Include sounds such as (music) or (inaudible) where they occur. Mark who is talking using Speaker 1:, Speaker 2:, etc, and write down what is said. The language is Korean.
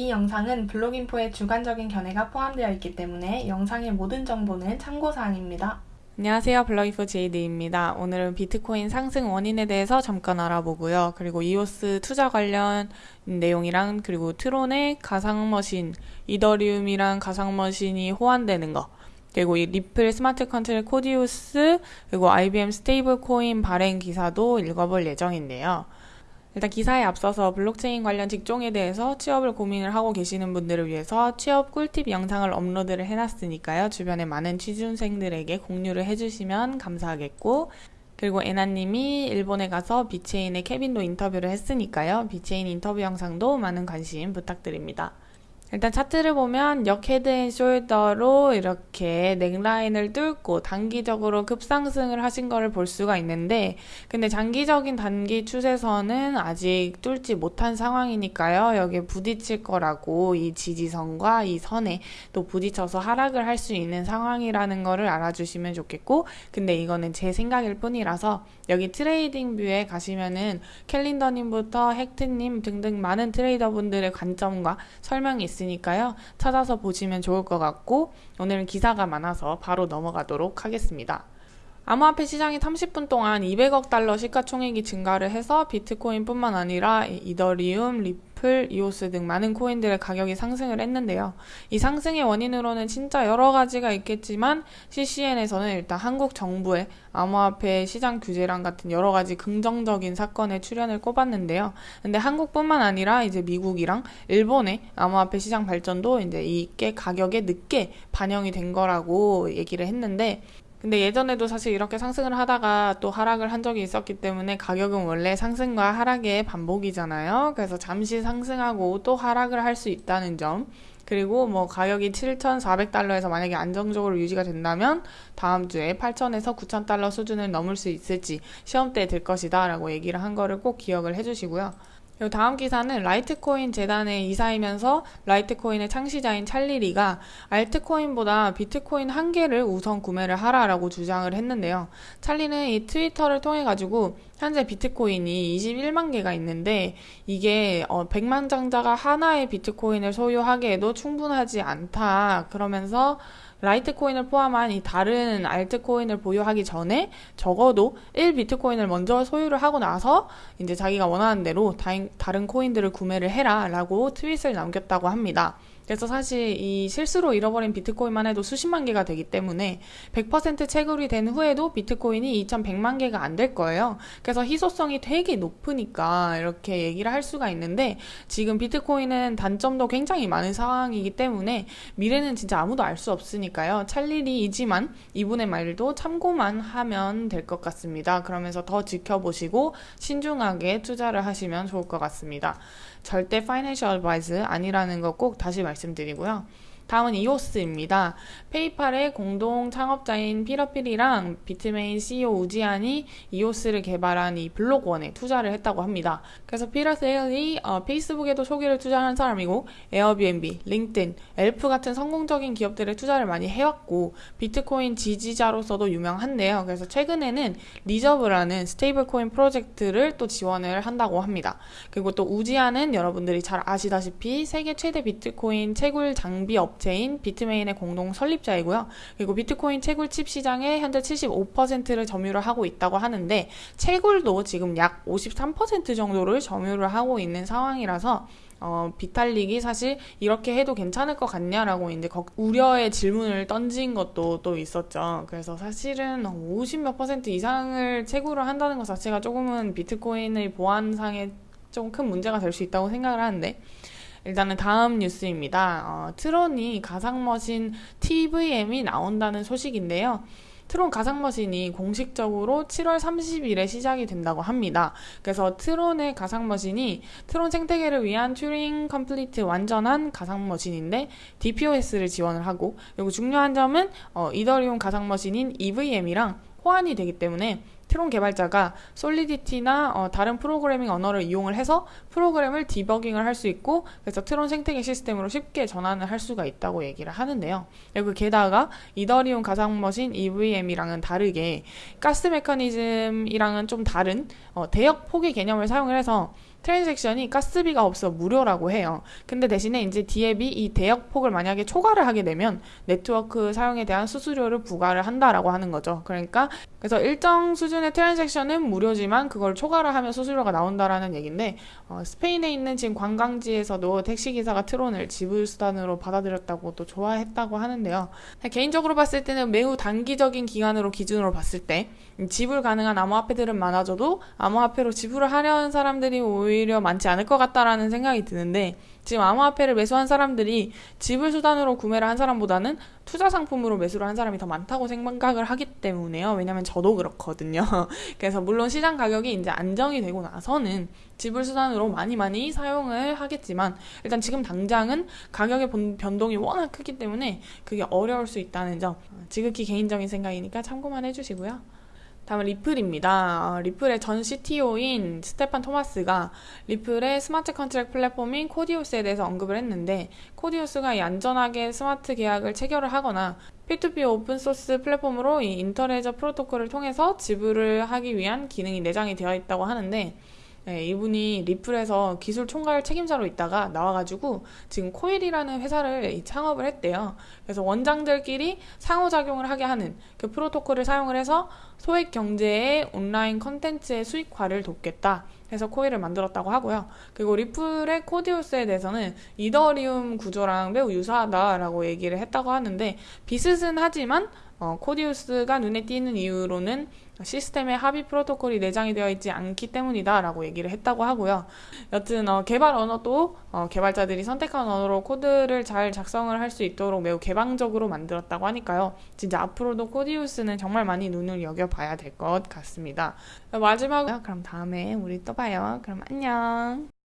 Speaker 1: 이 영상은 블록인포의 주관적인 견해가 포함되어 있기 때문에 영상의 모든 정보는 참고사항입니다.
Speaker 2: 안녕하세요. 블록인포 제이드입니다. 오늘은 비트코인 상승 원인에 대해서 잠깐 알아보고요. 그리고 이오스 투자 관련 내용이랑 그리고 트론의 가상머신, 이더리움이랑 가상머신이 호환되는 거, 그리고 이 리플 smart contract Codius, 그리고 IBM stable coin 발행 기사도 읽어볼 예정인데요. 일단 기사에 앞서서 블록체인 관련 직종에 대해서 취업을 고민을 하고 계시는 분들을 위해서 취업 꿀팁 영상을 업로드를 해놨으니까요. 주변에 많은 취준생들에게 공유를 해주시면 감사하겠고 그리고 에나님이 일본에 가서 비체인의 케빈도 인터뷰를 했으니까요. 비체인 인터뷰 영상도 많은 관심 부탁드립니다. 일단 차트를 보면 역 head and shoulder로 이렇게 neckline을 뚫고 단기적으로 급상승을 하신 거를 볼 수가 있는데 근데 장기적인 단기 추세선은 아직 뚫지 못한 상황이니까요. 여기에 부딪힐 거라고 이 지지선과 이 선에 또 부딪혀서 하락을 할 수 있는 상황이라는 거를 알아주시면 좋겠고 근데 이거는 제 생각일 뿐이라서 여기 TradingView에 가시면은 캘린더님부터 헥트님 등등 많은 트레이더분들의 관점과 설명이 있습니다. 있으니까요. 찾아서 보시면 좋을 것 같고 오늘은 기사가 많아서 바로 넘어가도록 하겠습니다. 암호화폐 시장이 30분 동안 200억 달러 시가총액이 증가를 해서 비트코인뿐만 아니라 이더리움, 리플, 이오스 등 많은 코인들의 가격이 상승을 했는데요. 이 상승의 원인으로는 진짜 여러 가지가 있겠지만 CCN에서는 일단 한국 정부의 암호화폐 시장 규제랑 같은 여러 가지 긍정적인 사건의 출현을 꼽았는데요. 근데 한국뿐만 아니라 이제 미국이랑 일본의 암호화폐 시장 발전도 이제 이게 가격에 늦게 반영이 된 거라고 얘기를 했는데 근데 예전에도 사실 이렇게 상승을 하다가 또 하락을 한 적이 있었기 때문에 가격은 원래 상승과 하락의 반복이잖아요. 그래서 잠시 상승하고 또 하락을 할 수 있다는 점. 그리고 뭐 가격이 7,400달러에서 만약에 안정적으로 유지가 된다면 다음 주에 8,000에서 9,000달러 수준을 넘을 수 있을지 시험대 될 것이다 라고 얘기를 한 거를 꼭 기억을 해주시고요. 다음 기사는 라이트코인 재단의 이사이면서 라이트코인의 창시자인 찰리리가 알트코인보다 비트코인 한 개를 우선 구매를 하라라고 주장을 했는데요. 찰리는 이 트위터를 통해 가지고 현재 비트코인이 21만 개가 있는데 이게 어 100만 장자가 하나의 비트코인을 소유하기에도 충분하지 않다. 그러면서 라이트코인을 포함한 이 다른 알트코인을 보유하기 전에 적어도 1비트코인을 먼저 소유를 하고 나서 이제 자기가 원하는 대로 다른 코인들을 구매를 해라 라고 트윗을 남겼다고 합니다. 그래서 사실 이 실수로 잃어버린 비트코인만 해도 수십만 개가 되기 때문에 100% 채굴이 된 후에도 비트코인이 2100만 개가 안 될 거예요. 그래서 희소성이 되게 높으니까 이렇게 얘기를 할 수가 있는데 지금 비트코인은 단점도 굉장히 많은 상황이기 때문에 미래는 진짜 아무도 알 수 없으니까요. 찰리이지만 이분의 말도 참고만 하면 될 것 같습니다. 그러면서 더 지켜보시고 신중하게 투자를 하시면 좋을 것 같습니다. 절대 financial advice 아니라는 거 꼭 다시 말씀드리고요. 다음은 이오스입니다. 페이팔의 공동 창업자인 피터 틸이랑 비트메인 CEO 우지한이 이오스를 개발한 이 블록원에 투자를 했다고 합니다. 그래서 피터 틸이 어, 페이스북에도 초기를 투자한 사람이고 에어비앤비, 링크드인, 옐프 같은 성공적인 기업들에 투자를 많이 해왔고 비트코인 지지자로서도 유명한데요. 그래서 최근에는 리저브라는 stable coin 프로젝트를 또 지원을 한다고 합니다. 그리고 또 우지한은 여러분들이 잘 아시다시피 세계 최대 비트코인 채굴 장비 업 업체인 비트메인의 공동 설립자이고요. 그리고 비트코인 채굴 칩 시장에 현재 75%를 점유를 하고 있다고 하는데 채굴도 지금 약 53% 정도를 점유를 하고 있는 상황이라서 어, 비탈릭이 사실 이렇게 해도 괜찮을 것 같냐라고 이제 우려의 질문을 던진 것도 또 있었죠. 그래서 사실은 50몇 퍼센트 이상을 채굴을 한다는 것 자체가 조금은 비트코인의 보안상에 좀 큰 문제가 될 수 있다고 생각을 하는데 일단은 다음 뉴스입니다. 어, 트론이 가상머신 TVM이 나온다는 소식인데요. 트론 가상머신이 공식적으로 7월 30일에 시작이 된다고 합니다. 그래서 트론의 가상머신이 트론 생태계를 위한 Turing complete 완전한 가상머신인데 DPoS를 지원을 하고 그리고 중요한 점은 어, 이더리움 가상머신인 EVM이랑 호환이 되기 때문에 트론 개발자가 솔리디티나 어, 다른 프로그래밍 언어를 이용을 해서 프로그램을 디버깅을 할 수 있고 그래서 트론 생태계 시스템으로 쉽게 전환을 할 수가 있다고 얘기를 하는데요. 그리고 게다가 이더리움 가상머신 EVM이랑은 다르게 가스 메커니즘이랑은 좀 다른 어, 대역폭의 개념을 사용을 해서 transaction이 가스비가 없어 무료라고 해요. 근데 대신에 이제 DApp이 이 대역폭을 만약에 초과를 하게 되면 네트워크 사용에 대한 수수료를 부과를 한다라고 하는 거죠. 그러니까 그래서 일정 수준의 트랜잭션은 무료지만 그걸 초과를 하면 수수료가 나온다라는 얘기인데 어, 스페인에 있는 지금 관광지에서도 택시 기사가 트론을 지불 수단으로 받아들였다고 또 좋아했다고 하는데요. 개인적으로 봤을 때는 매우 단기적인 기간으로 기준으로 봤을 때 지불 가능한 암호화폐들은 많아져도 암호화폐로 지불을 하려는 사람들이 오히려 많지 않을 것 같다라는 생각이 드는데 지금 암호화폐를 매수한 사람들이 지불 수단으로 구매를 한 사람보다는 투자 상품으로 매수를 한 사람이 더 많다고 생각을 하기 때문에요. 왜냐면 저도 그렇거든요. (laughs) 그래서 물론 시장 가격이 이제 안정이 되고 나서는 지불 수단으로 많이 많이 사용을 하겠지만 일단 지금 당장은 가격의 본- 변동이 워낙 크기 때문에 그게 어려울 수 있다는 점 지극히 개인적인 생각이니까 참고만 해주시고요. 다음은 리플입니다. 어, 리플의 전 CTO인 스테판 토마스가 리플의 smart contract 플랫폼인 코디우스에 대해서 언급을 했는데 코디우스가 이 안전하게 스마트 계약을 체결을 하거나 P2P open source 플랫폼으로 이 Interledger 프로토콜을 통해서 지불을 하기 위한 기능이 내장이 되어 있다고 하는데 네, 이분이 리플에서 기술 총괄 책임자로 있다가 나와가지고 지금 코일이라는 회사를 이 창업을 했대요. 그래서 원장들끼리 상호작용을 하게 하는 그 프로토콜을 사용을 해서 소액 결제의 온라인 컨텐츠의 수익화를 돕겠다. 해서 코일을 만들었다고 하고요. 그리고 리플의 코디우스에 대해서는 이더리움 구조랑 매우 유사하다라고 얘기를 했다고 하는데 비슷은 하지만 어, 코디우스가 눈에 띄는 이유로는 시스템에 합의 프로토콜이 내장이 되어 있지 않기 때문이다 라고 얘기를 했다고 하고요. 여튼 어, 개발 언어도 어, 개발자들이 선택한 언어로 코드를 잘 작성을 할 수 있도록 매우 개방적으로 만들었다고 하니까요. 진짜 앞으로도 코디우스는 정말 많이 눈을 여겨봐야 될 것 같습니다. 마지막으로 그럼 다음에 우리 또 봐요. 그럼 안녕.